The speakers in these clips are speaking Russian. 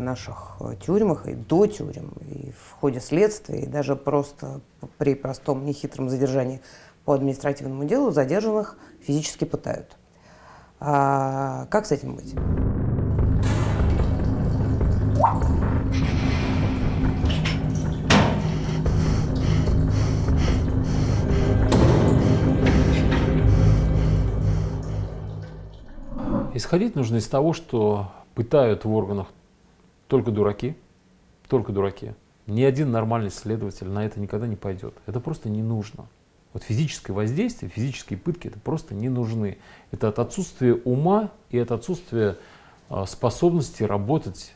наших тюрьмах и до тюрем, и в ходе следствия, и даже просто при простом нехитром задержании по административному делу задержанных физически пытают. А как с этим быть? Исходить нужно из того, что пытают в органах только дураки, только дураки. Ни один нормальный следователь на это никогда не пойдет. Это просто не нужно. Вот физическое воздействие, физические пытки, это просто не нужны. Это от отсутствия ума и от отсутствия а, способности работать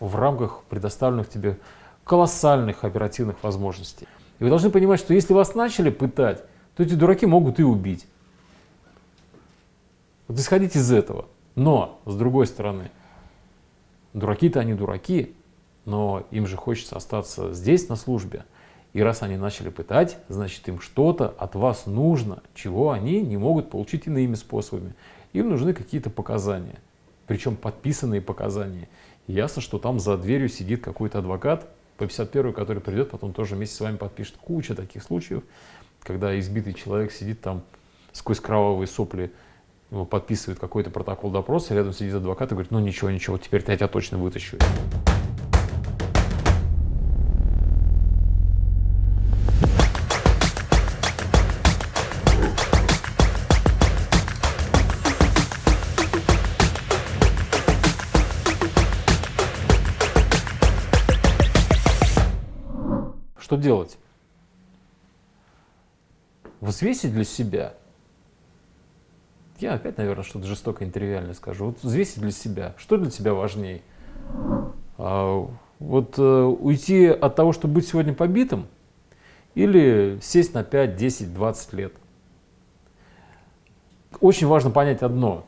в рамках предоставленных тебе колоссальных оперативных возможностей. И вы должны понимать, что если вас начали пытать, то эти дураки могут и убить. Вот исходите из этого. Но, с другой стороны, дураки-то они дураки, но им же хочется остаться здесь на службе. И раз они начали пытать, значит им что-то от вас нужно, чего они не могут получить иными способами. Им нужны какие-то показания, причем подписанные показания. И ясно, что там за дверью сидит какой-то адвокат по 51 который придет, потом тоже вместе с вами подпишет куча таких случаев, когда избитый человек сидит там сквозь кровавые сопли подписывает какой-то протокол допроса, рядом сидит адвокат и говорит, ну ничего, ничего, теперь я тебя точно вытащу. Что делать? Взвесить для себя – я опять, наверное, что-то жестоко интервиальное скажу. Вот взвесить для себя. Что для тебя важнее? А, вот э, уйти от того, чтобы быть сегодня побитым, или сесть на 5, 10, 20 лет? Очень важно понять одно.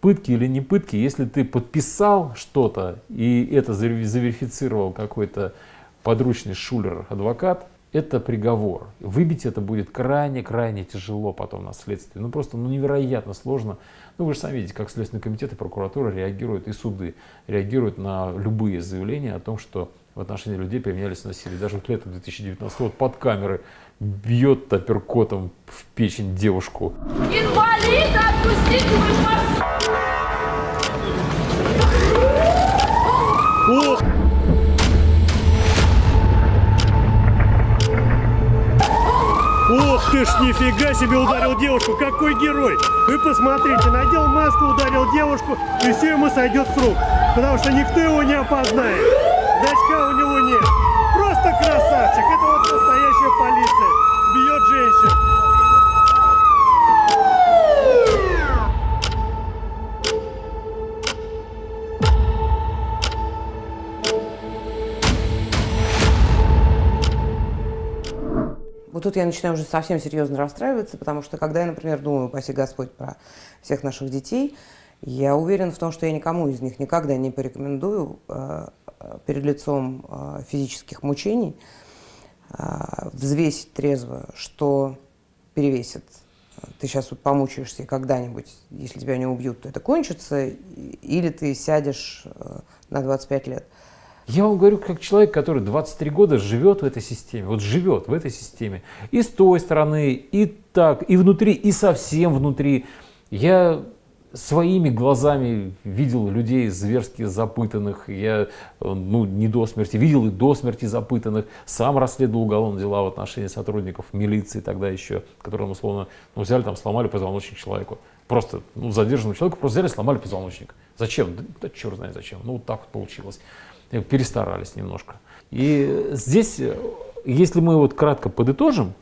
Пытки или не пытки, если ты подписал что-то, и это заверифицировал какой-то подручный шулер-адвокат, это приговор. Выбить это будет крайне-крайне тяжело потом на следствии. Ну просто ну, невероятно сложно. Ну вы же сами видите, как Следственный комитет и прокуратура реагируют, и суды реагируют на любые заявления о том, что в отношении людей применялись насилие. Даже вот летом 2019 вот под камеры бьет апперкотом в печень девушку. Инвалид, отпустите! Ох ты ж, нифига себе ударил девушку, какой герой! Вы посмотрите, надел маску, ударил девушку, и все ему сойдет с рук, потому что никто его не опознает. Значка у него нет. Просто красавчик, это вот настоящая полиция, тут я начинаю уже совсем серьезно расстраиваться, потому что когда я, например, думаю, паси Господь, про всех наших детей, я уверен в том, что я никому из них никогда не порекомендую э, перед лицом э, физических мучений э, взвесить трезво, что перевесит. Ты сейчас вот помучаешься, и когда-нибудь, если тебя не убьют, то это кончится, или ты сядешь на 25 лет. Я вам говорю, как человек, который 23 года живет в этой системе, вот живет в этой системе. И с той стороны, и так, и внутри, и совсем внутри. Я своими глазами видел людей зверски запытанных, я ну, не до смерти, видел и до смерти запытанных, сам расследовал уголовные дела в отношении сотрудников милиции тогда еще, которым условно ну, взяли там, сломали позвоночник человеку. Просто ну, задержанному человеку просто взяли, сломали позвоночник. Зачем? Да, да черт знает зачем. Ну вот так вот получилось перестарались немножко. И здесь, если мы вот кратко подытожим,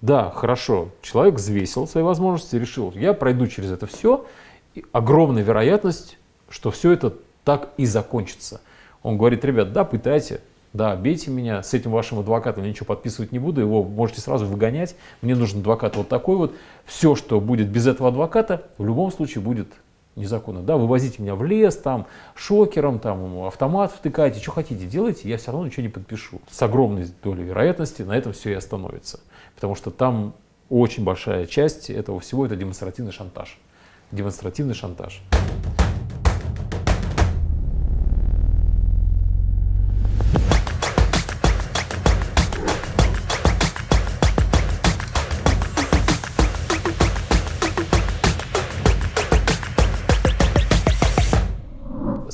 да, хорошо, человек взвесил свои возможности, решил, я пройду через это все, и огромная вероятность, что все это так и закончится. Он говорит, ребят, да, пытайте, да, бейте меня, с этим вашим адвокатом я ничего подписывать не буду, его можете сразу выгонять, мне нужен адвокат вот такой вот. Все, что будет без этого адвоката, в любом случае будет незаконно, да, вывозите меня в лес, там, шокером, там, автомат втыкайте, что хотите, делайте, я все равно ничего не подпишу. С огромной долей вероятности на этом все и остановится. Потому что там очень большая часть этого всего это демонстративный шантаж. Демонстративный шантаж.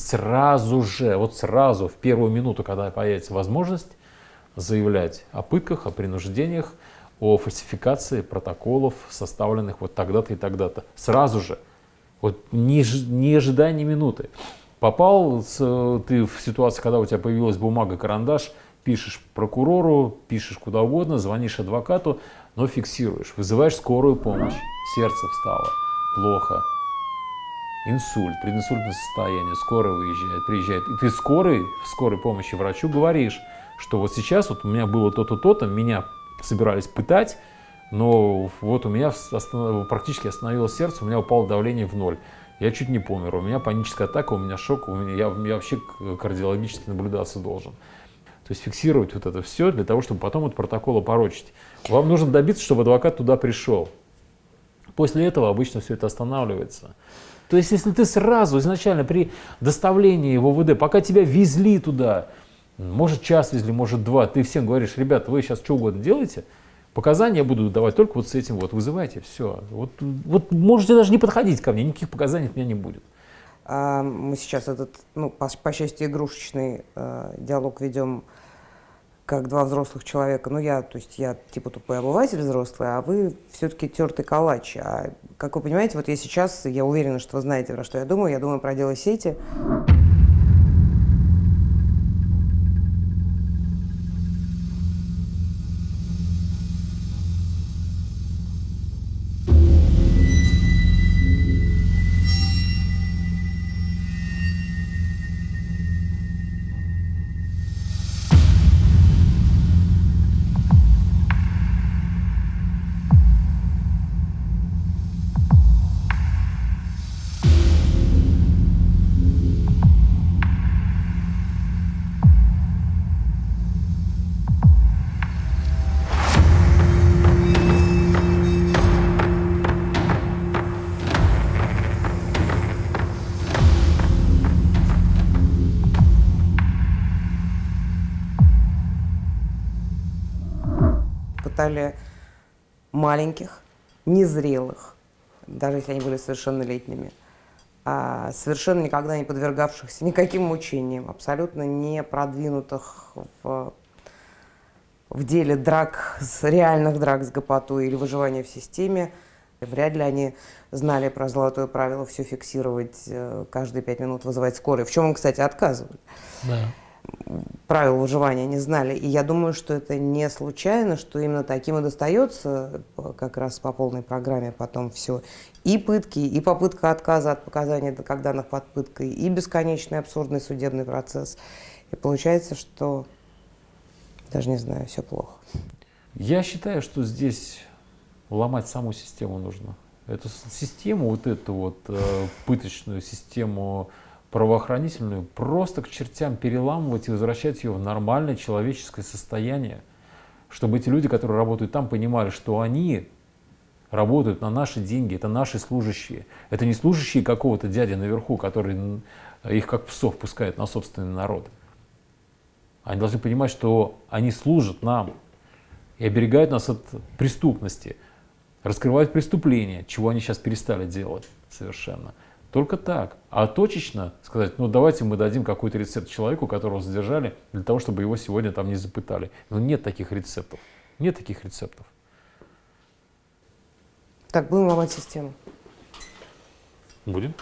Сразу же, вот сразу, в первую минуту, когда появится возможность, заявлять о пытках, о принуждениях, о фальсификации протоколов, составленных вот тогда-то и тогда-то. Сразу же. Вот не, не ожидая ни минуты. Попал ты в ситуацию, когда у тебя появилась бумага, карандаш, пишешь прокурору, пишешь куда угодно, звонишь адвокату, но фиксируешь, вызываешь скорую помощь, сердце встало, плохо, инсульт, прединсультное состояние, скорая выезжает, приезжает, и ты скорой, в скорой помощи врачу говоришь, что вот сейчас вот у меня было то-то, то-то, меня собирались пытать, но вот у меня останов... практически остановилось сердце, у меня упало давление в ноль. Я чуть не помер, у меня паническая атака, у меня шок, у меня, я, я вообще кардиологически наблюдаться должен. То есть фиксировать вот это все для того, чтобы потом от протокола порочить. Вам нужно добиться, чтобы адвокат туда пришел. После этого обычно все это останавливается. То есть если ты сразу изначально при доставлении в ОВД, пока тебя везли туда, может час везли, может два, ты всем говоришь, ребята, вы сейчас что угодно делаете, показания буду давать только вот с этим вот, вызывайте, все. Вот, вот можете даже не подходить ко мне, никаких показаний от меня не будет. А мы сейчас этот, ну, по, по счастью, игрушечный э, диалог ведем как два взрослых человека. Ну, я, то есть я типа тупой обыватель взрослый, а вы все-таки тертый калач. А, как вы понимаете, вот я сейчас, я уверена, что вы знаете, про что я думаю. Я думаю про дело сети. Пытали маленьких, незрелых, даже если они были совершеннолетними, а совершенно никогда не подвергавшихся никаким мучениям, абсолютно не продвинутых в, в деле драк, реальных драк с гопотой или выживания в системе. Вряд ли они знали про золотое правило все фиксировать, э, каждые пять минут вызывать скорую, в чем им, кстати, отказывали. Да правил выживания не знали. И я думаю, что это не случайно, что именно таким и достается как раз по полной программе потом все. И пытки, и попытка отказа от показаний как данных под пыткой, и бесконечный абсурдный судебный процесс. И получается, что даже не знаю, все плохо. Я считаю, что здесь ломать саму систему нужно. Эту систему, вот эту вот э, пыточную систему правоохранительную просто к чертям переламывать и возвращать ее в нормальное человеческое состояние, чтобы эти люди, которые работают там, понимали, что они работают на наши деньги, это наши служащие. Это не служащие какого-то дяди наверху, который их как псов пускает на собственный народ. Они должны понимать, что они служат нам и оберегают нас от преступности, раскрывают преступления, чего они сейчас перестали делать совершенно. Только так. А точечно сказать, ну давайте мы дадим какой-то рецепт человеку, которого задержали, для того, чтобы его сегодня там не запытали. Но нет таких рецептов. Нет таких рецептов. Так, будем ломать систему. Будем.